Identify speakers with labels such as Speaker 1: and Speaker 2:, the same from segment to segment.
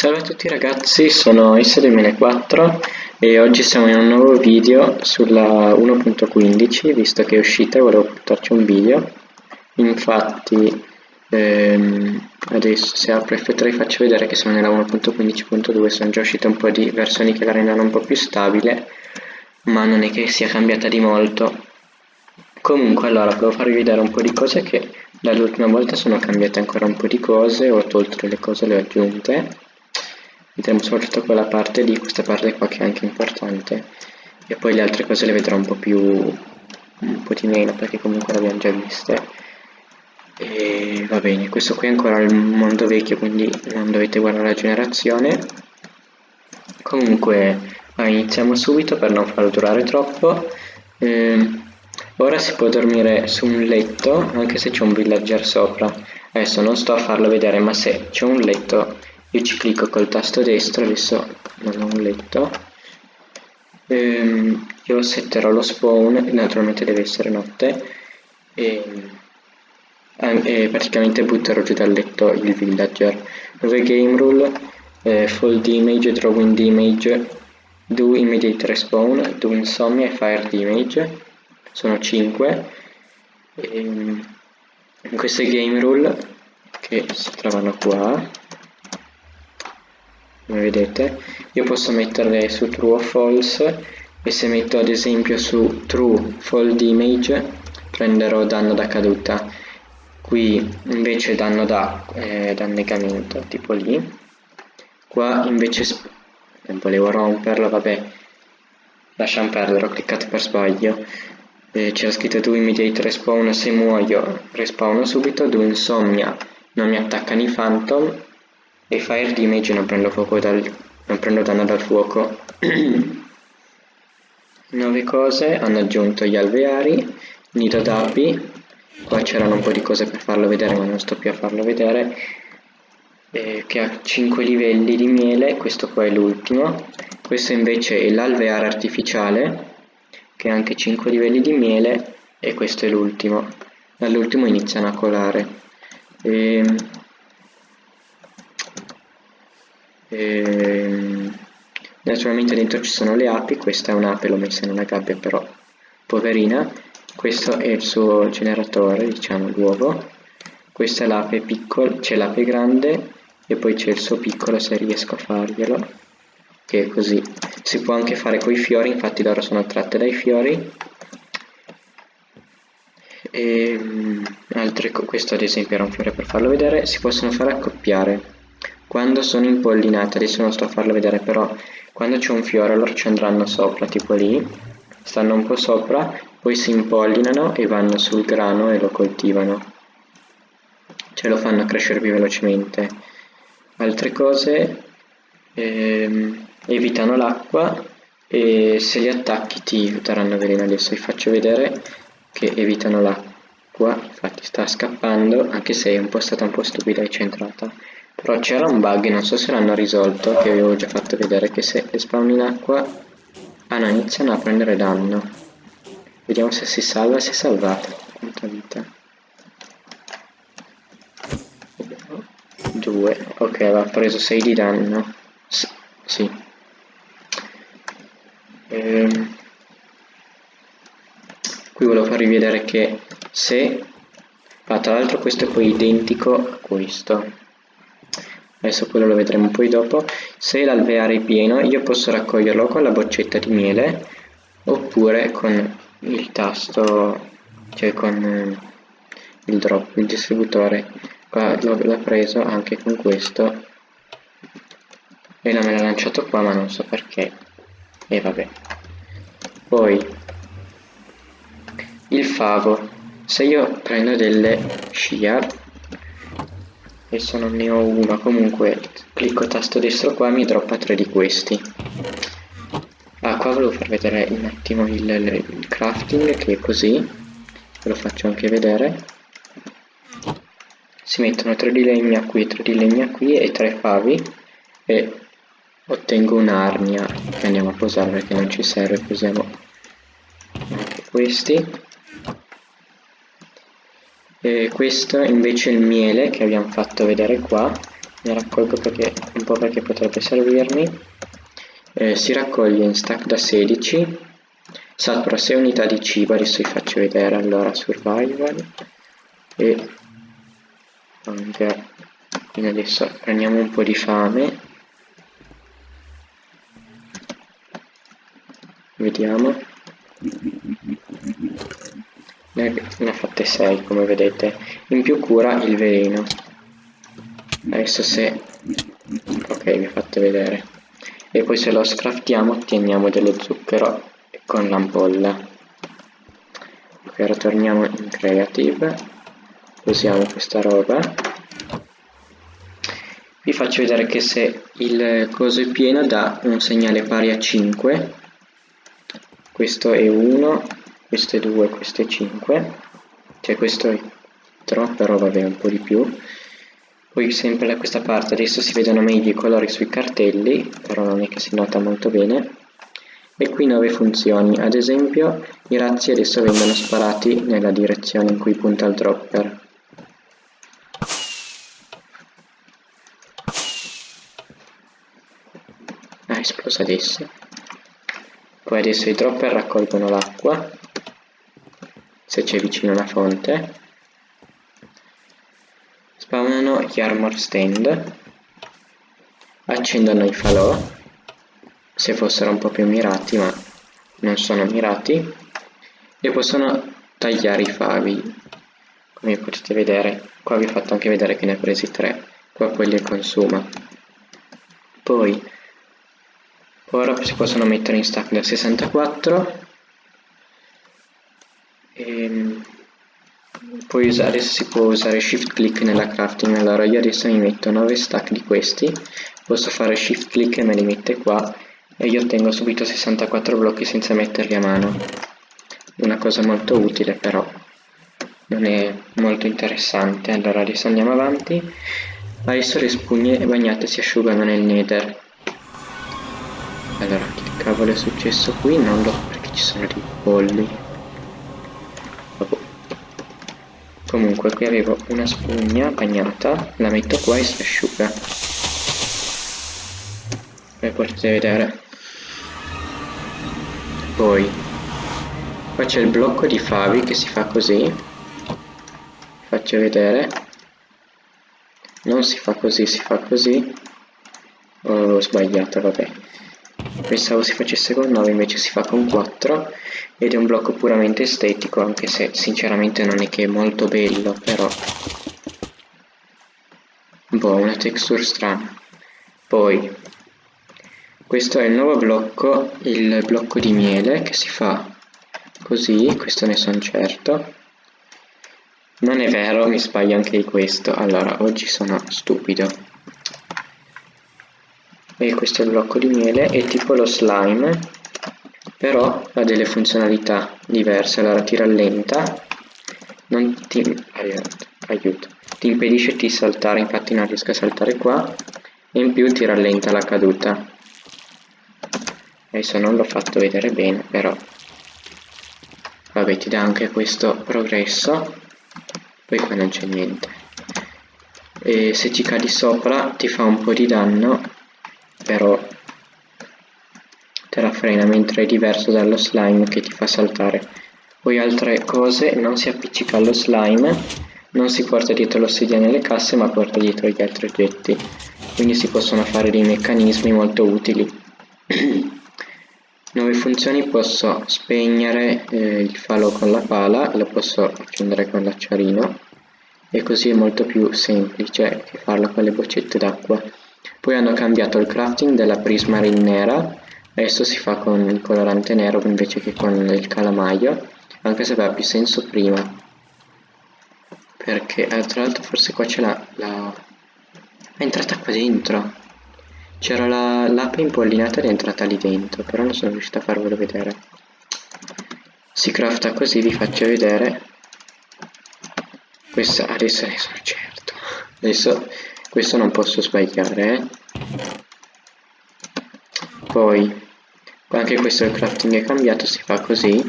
Speaker 1: Salve a tutti ragazzi, sono S2004 e oggi siamo in un nuovo video sulla 1.15 visto che è uscita e volevo portarci un video. Infatti ehm, adesso se apro F3 faccio vedere che sono nella 1.15.2 sono già uscite un po' di versioni che la rendono un po' più stabile ma non è che sia cambiata di molto. Comunque allora volevo farvi vedere un po' di cose che dall'ultima volta sono cambiate ancora un po' di cose ho tolto delle cose le ho aggiunte vedremo soprattutto quella parte di questa parte qua che è anche importante e poi le altre cose le vedrò un po' più un po' di meno perché comunque le abbiamo già viste. E va bene questo qui è ancora il mondo vecchio quindi non dovete guardare la generazione. Comunque iniziamo subito per non farlo durare troppo. Ehm, Ora si può dormire su un letto anche se c'è un villager sopra. Adesso non sto a farlo vedere ma se c'è un letto io ci clicco col tasto destro, adesso non ho un letto. Ehm, io setterò lo spawn, naturalmente deve essere notte. E, e praticamente butterò giù dal letto il villager. Nuove game rule, eh, fold image, drawing image, do immediate respawn, do insomnia e fire image sono 5 ehm, queste game rule che si trovano qua come vedete. Io posso metterle su true o false e se metto ad esempio su true fold image prenderò danno da caduta. Qui invece danno da eh, dannegamento tipo lì. Qua invece volevo romperlo vabbè. Lasciamo perdere ho cliccato per sbaglio. Eh, c'era scritto do immediate respawn se muoio respawno subito do insomnia. Non mi attaccano i phantom e fire damage non prendo fuoco dal non prendo danno dal fuoco. Nuove cose hanno aggiunto gli alveari nido d'api. Qua c'erano un po' di cose per farlo vedere ma non sto più a farlo vedere. Eh, che ha 5 livelli di miele questo qua è l'ultimo. Questo invece è l'alveare artificiale che ha anche 5 livelli di miele e questo è l'ultimo. Dall'ultimo iniziano a colare. E, ehm, e, ehm, naturalmente dentro ci sono le api questa è un'ape l'ho messa in una gabbia però poverina. Questo è il suo generatore diciamo l'uovo questa è l'ape piccola c'è l'ape grande e poi c'è il suo piccolo se riesco a farglielo che è così. Si può anche fare con i fiori infatti loro sono attratte dai fiori. E ehm, altre, questo ad esempio era un fiore per farlo vedere. Si possono fare accoppiare quando sono impollinate adesso non sto a farlo vedere però quando c'è un fiore loro ci andranno sopra tipo lì stanno un po' sopra poi si impollinano e vanno sul grano e lo coltivano. Ce lo fanno crescere più velocemente. Altre cose ehm, evitano l'acqua e se li attacchi ti daranno veleno adesso vi faccio vedere che evitano l'acqua. Infatti sta scappando anche se è un po' stata un po' stupida e centrata però c'era un bug non so se l'hanno risolto che avevo già fatto vedere che se le spawn in acqua ah no iniziano a prendere danno. Vediamo se si salva si è salvata quanta vita. 2 ok aveva preso 6 di danno. S sì. Ehm, qui volevo farvi vedere che se ah, tra l'altro questo è poi identico a questo adesso quello lo vedremo poi dopo. Se l'alveare è pieno io posso raccoglierlo con la boccetta di miele oppure con il tasto cioè con eh, il drop il distributore. Qua l'ho preso anche con questo e me l'ha lanciato qua ma non so perché. E vabbè. Poi il favo. Se io prendo delle shear adesso non ne ho una comunque clicco tasto destro qua mi droppa tre di questi. Ah qua volevo far vedere un attimo il, il crafting che è così. Ve lo faccio anche vedere. Si mettono tre di legna qui, tre di legna qui e tre favi. E ottengo un'arnia che andiamo a posare perché non ci serve posiamo anche questi e questo invece è il miele che abbiamo fatto vedere qua. Ne raccolgo perché, un po' perché potrebbe servirmi. Eh, si raccoglie in stack da 16 satura 6 unità di cibo adesso vi faccio vedere allora survival. E hunger quindi adesso prendiamo un po' di fame. Vediamo ne, ne ha fatte 6 come vedete. In più cura il veleno. Adesso se ok vi fatto vedere. E poi se lo scraftiamo otteniamo dello zucchero con l'ampolla. Ok ora torniamo in creative. Usiamo questa roba. Vi faccio vedere che se il coso è pieno dà un segnale pari a 5 questo è 1 2 questo è 5 cioè questo è troppo però vabbè un po' di più. Poi sempre da questa parte adesso si vedono meglio i colori sui cartelli però non è che si nota molto bene. E qui 9 funzioni. Ad esempio i razzi adesso vengono sparati nella direzione in cui punta il dropper. Ah è esploso adesso. Poi adesso i dropper raccolgono l'acqua se c'è vicino una fonte. Spawnano gli armor stand. Accendono i falò. Se fossero un po' più mirati ma non sono mirati. E possono tagliare i favi come potete vedere. Qua vi ho fatto anche vedere che ne ho presi tre. Qua quelli li consuma poi ora si possono mettere in stack da 64 e ehm, poi usare, si può usare shift click nella crafting. Allora io adesso mi metto 9 stack di questi. Posso fare shift click e me li mette qua. E io ottengo subito 64 blocchi senza metterli a mano. Una cosa molto utile però non è molto interessante. Allora adesso andiamo avanti. Adesso le spugne bagnate si asciugano nel nether. Allora, che cavolo è successo qui? Non lo so perché ci sono dei polli. Vabbè. Comunque, qui avevo una spugna bagnata, la metto qua e si asciuga. Come potete vedere. Poi, qua c'è il blocco di favi che si fa così. Faccio vedere. Non si fa così, si fa così. Ho sbagliato, vabbè Pensavo si facesse con 9 invece si fa con 4 ed è un blocco puramente estetico anche se sinceramente non è che è molto bello però boh una texture strana. Poi questo è il nuovo blocco il blocco di miele che si fa così questo ne sono certo. Non è vero mi sbaglio anche di questo allora oggi sono stupido e questo è il blocco di miele è tipo lo slime però ha delle funzionalità diverse. Allora ti rallenta non ti aiuto ti impedisce di saltare infatti non riesco a saltare qua e in più ti rallenta la caduta. Adesso non l'ho fatto vedere bene però vabbè ti dà anche questo progresso poi qua non c'è niente. E se ci cadi sopra ti fa un po' di danno però te la frena mentre è diverso dallo slime che ti fa saltare. Poi altre cose? Non si appiccica allo slime non si porta dietro l'ossidia nelle casse ma porta dietro gli altri oggetti. Quindi si possono fare dei meccanismi molto utili. Nuove funzioni posso spegnere eh, il falò con la pala lo posso accendere con l'acciarino. E così è molto più semplice che farlo con le boccette d'acqua poi hanno cambiato il crafting della prismarine nera, adesso si fa con il colorante nero invece che con il calamaio, anche se aveva più senso prima. Perché, eh, tra l'altro forse qua c'è la, la... è entrata qua dentro. C'era la l'ape impollinata ed è entrata lì dentro, però non sono riuscito a farvelo vedere. Si crafta così, vi faccio vedere. Questa adesso ne sono certo. Adesso questo non posso sbagliare eh? poi anche questo il crafting è cambiato si fa così.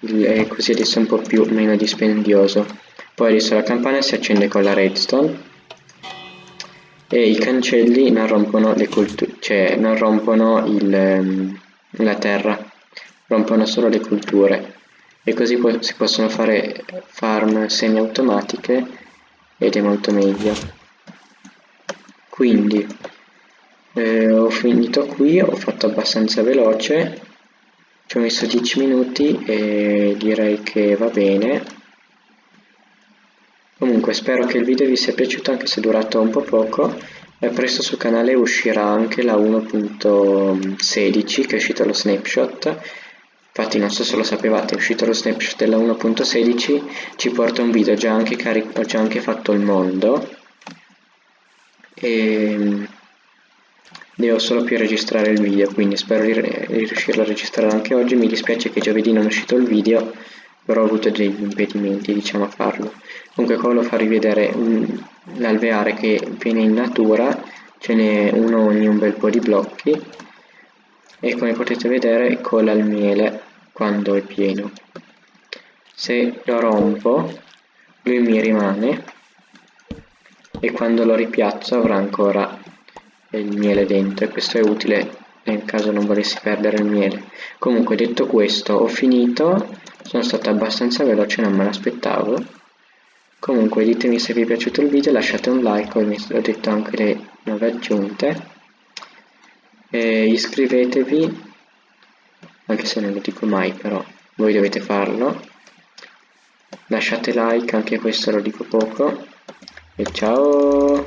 Speaker 1: E così adesso è un po' più meno dispendioso. Poi adesso la campana si accende con la redstone. E i cancelli non rompono, le culture, cioè non rompono il, ehm, la terra, rompono solo le culture e così po si possono fare farm semi-automatiche ed è molto meglio. Quindi eh, ho finito qui, ho fatto abbastanza veloce, ci ho messo 10 minuti e direi che va bene. Comunque spero che il video vi sia piaciuto anche se è durato un po' poco e presto sul canale uscirà anche la 1.16 che è uscito lo snapshot infatti non so se lo sapevate è uscito lo snapshot della 1.16 ci porta un video già anche già anche fatto il mondo. E devo solo più registrare il video quindi spero di, riuscirlo a registrare anche oggi. Mi dispiace che giovedì non è uscito il video però ho avuto degli impedimenti diciamo a farlo. Comunque qua volevo farvi vedere l'alveare che viene in natura ce n'è uno ogni un bel po' di blocchi. E come potete vedere cola il miele quando è pieno. Se lo rompo lui mi rimane e quando lo ripiazzo avrà ancora il miele dentro e questo è utile nel caso non volessi perdere il miele. Comunque detto questo ho finito. Sono stato abbastanza veloce non me l'aspettavo. Comunque ditemi se vi è piaciuto il video lasciate un like come ho detto anche le nuove aggiunte. E iscrivetevi anche se non lo dico mai però voi dovete farlo. Lasciate like anche questo lo dico poco. E ciao